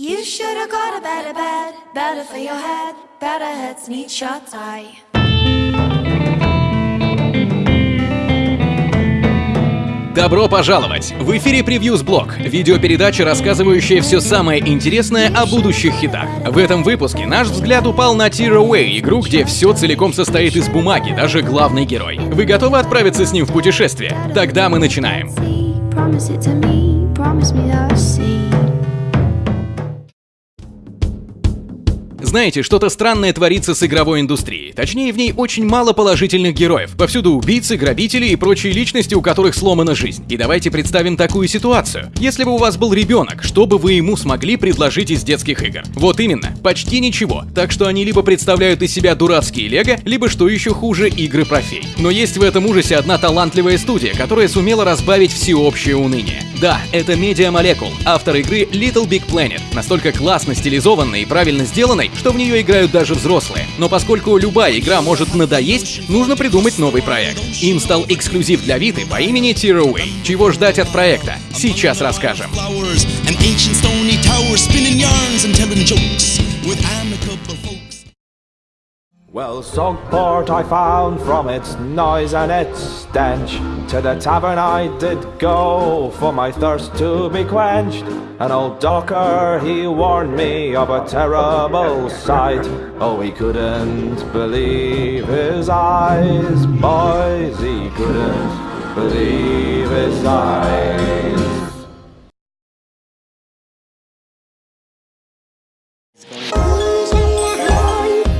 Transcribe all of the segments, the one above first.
You should have got a better bed, better for your head, better heads need shut eye. Добро пожаловать! В эфире Превьюз Блог, видеопередача, рассказывающая все самое интересное о будущих хитах. В этом выпуске наш взгляд упал на Tear Away, игру, где все целиком состоит из бумаги, даже главный герой. Вы готовы отправиться с ним в путешествие? Тогда мы начинаем. Promise it to me, promise me that I'll see. Знаете, что-то странное творится с игровой индустрией. Точнее, в ней очень мало положительных героев. Повсюду убийцы, грабители и прочие личности, у которых сломана жизнь. И давайте представим такую ситуацию. Если бы у вас был ребенок, что бы вы ему смогли предложить из детских игр? Вот именно, почти ничего. Так что они либо представляют из себя дурацкие лего, либо, что еще хуже, игры про фей. Но есть в этом ужасе одна талантливая студия, которая сумела разбавить всеобщее уныние. Да, это Media Molecule, автор игры Little Big Planet, настолько классно стилизованной и правильно сделанной, что в нее играют даже взрослые. Но поскольку любая игра может надоесть, нужно придумать новый проект. Им стал эксклюзив для Виты по имени Tearaway. Чего ждать от проекта? Сейчас расскажем. and ancient stony towers, spinning yarns and telling jokes with amicable. Well, Sogport I found from its noise and its stench. To the tavern I did go for my thirst to be quenched. An old docker, he warned me of a terrible sight. Oh, he couldn't believe his eyes, boys, he couldn't believe his eyes.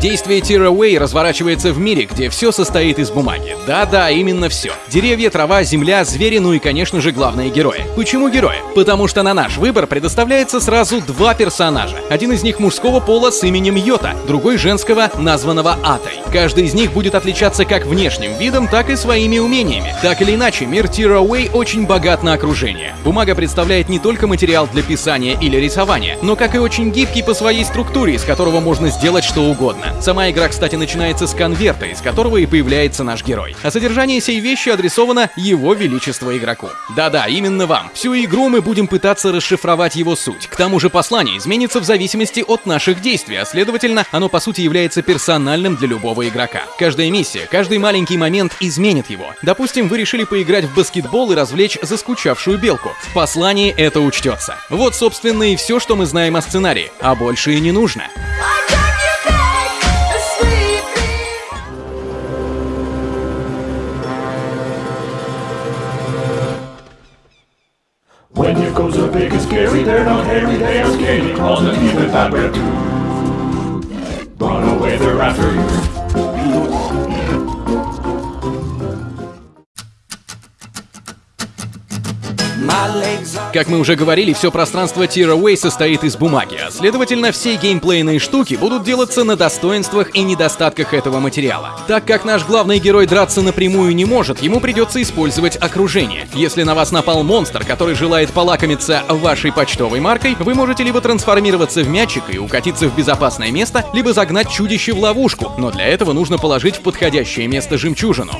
Действие Tearaway разворачивается в мире, где все состоит из бумаги. Да-да, именно все. Деревья, трава, земля, звери, ну и, конечно же, главные герои. Почему герои? Потому что на наш выбор предоставляется сразу два персонажа. Один из них мужского пола с именем Йота, другой женского, названного Атой. Каждый из них будет отличаться как внешним видом, так и своими умениями. Так или иначе, мир Tearaway очень богат на окружение. Бумага представляет не только материал для писания или рисования, но как и очень гибкий по своей структуре, из которого можно сделать что угодно. Сама игра, кстати, начинается с конверта, из которого и появляется наш герой. А содержание сей вещи адресовано его величество игроку. Да-да, именно вам. Всю игру мы будем пытаться расшифровать его суть. К тому же послание изменится в зависимости от наших действий, а следовательно, оно по сути является персональным для любого игрока. Каждая миссия, каждый маленький момент изменит его. Допустим, вы решили поиграть в баскетбол и развлечь заскучавшую белку. В послании это учтется. Вот, собственно, и все, что мы знаем о сценарии, а больше и не нужно. I they're not hairy, they are scaly, claws and teeth and fabric too. Run away, they're after you. Как мы уже говорили, все пространство Tearaway состоит из бумаги, а следовательно, все геймплейные штуки будут делаться на достоинствах и недостатках этого материала. Так как наш главный герой драться напрямую не может, ему придется использовать окружение. Если на вас напал монстр, который желает полакомиться вашей почтовой маркой, вы можете либо трансформироваться в мячик и укатиться в безопасное место, либо загнать чудище в ловушку, но для этого нужно положить в подходящее место жемчужину.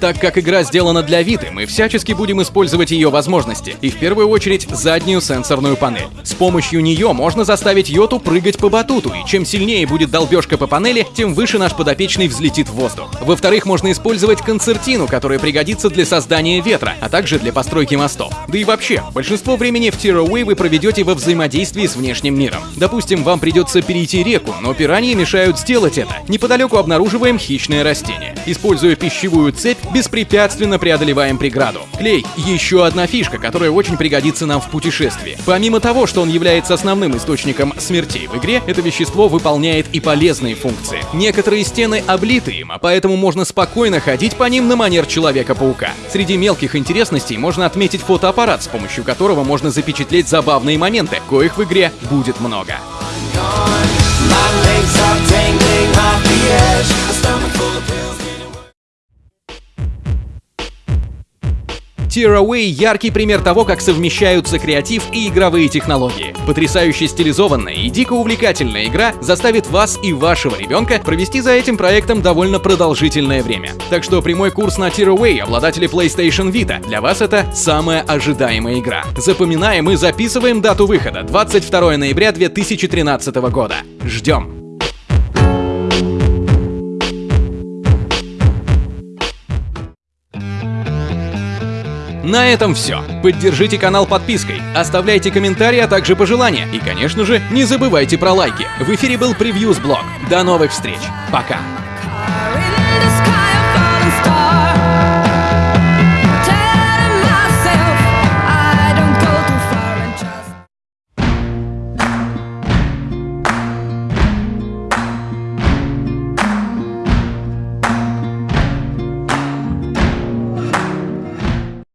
Так как игра сделана для Виты, мы всячески будем использовать ее возможности, и в первую очередь заднюю сенсорную панель. С помощью нее можно заставить Йоту прыгать по батуту, и чем сильнее будет долбежка по панели, тем выше наш подопечный взлетит в воздух. Во-вторых, можно использовать концертину, которая пригодится для создания ветра, а также для постройки мостов. Да и вообще, большинство времени в Tearaway вы проведете во взаимодействии с внешним миром. Допустим, вам придется перейти реку, но пираньи мешают сделать это. Неподалеку обнаруживаем хищное растение. Используя пищевую цепь, беспрепятственно преодолеваем преграду. Клей — еще одна фишка, которая очень пригодится нам в путешествии. Помимо того, что он является основным источником смертей в игре, это вещество выполняет и полезные функции. Некоторые стены облиты им, а поэтому можно спокойно ходить по ним на манер Человека-паука. Среди мелких интересностей можно отметить фотоаппарат, с помощью которого можно запечатлеть забавные моменты, коих в игре будет много. My legs are dangling off the edge. A stomach full of pills. Tearaway — яркий пример того, как совмещаются креатив и игровые технологии. Потрясающе стилизованная и дико увлекательная игра заставит вас и вашего ребенка провести за этим проектом довольно продолжительное время. Так что прямой курс на Tearaway, обладатели PlayStation Vita, для вас это самая ожидаемая игра. Запоминаем и записываем дату выхода — 22 ноября 2013 года. Ждем! На этом все. Поддержите канал подпиской, оставляйте комментарии, а также пожелания. И, конечно же, не забывайте про лайки. В эфире был Превьюз Блог. До новых встреч. Пока.